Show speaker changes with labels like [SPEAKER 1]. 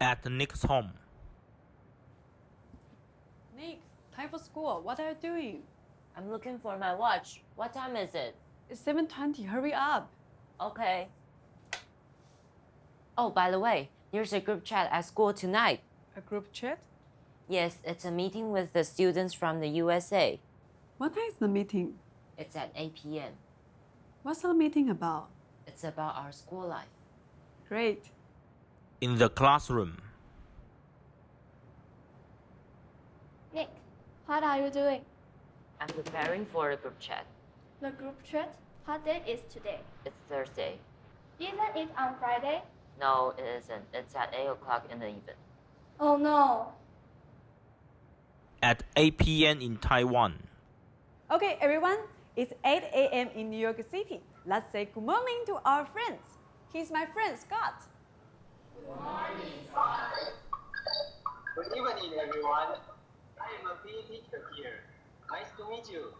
[SPEAKER 1] at Nick's home.
[SPEAKER 2] Nick, time for school. What are you doing?
[SPEAKER 3] I'm looking for my watch. What time is it?
[SPEAKER 2] It's 7.20. Hurry up.
[SPEAKER 3] Okay. Oh, by the way, there's a group chat at school tonight.
[SPEAKER 2] A group chat?
[SPEAKER 3] Yes, it's a meeting with the students from the USA.
[SPEAKER 2] What time is the meeting?
[SPEAKER 3] It's at 8 p.m.
[SPEAKER 2] What's the meeting about?
[SPEAKER 3] It's about our school life.
[SPEAKER 2] Great.
[SPEAKER 1] In the classroom,
[SPEAKER 4] Nick, what are you doing?
[SPEAKER 3] I'm preparing for the group chat.
[SPEAKER 4] The group chat? What day is today?
[SPEAKER 3] It's Thursday.
[SPEAKER 4] Isn't it on Friday?
[SPEAKER 3] No, it isn't. It's at 8 o'clock in the evening.
[SPEAKER 4] Oh no.
[SPEAKER 1] at 8 p.m. in Taiwan.
[SPEAKER 2] Okay, everyone. It's 8 a.m. in New York City. Let's say good morning to our friends. He's my friend, Scott.
[SPEAKER 5] Good evening, everyone. I am a PE teacher here. Nice to meet you.